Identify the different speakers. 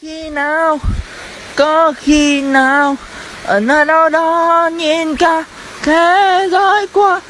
Speaker 1: khi nào có khi nào ở nơi đâu đó nhìn cả thế giới qua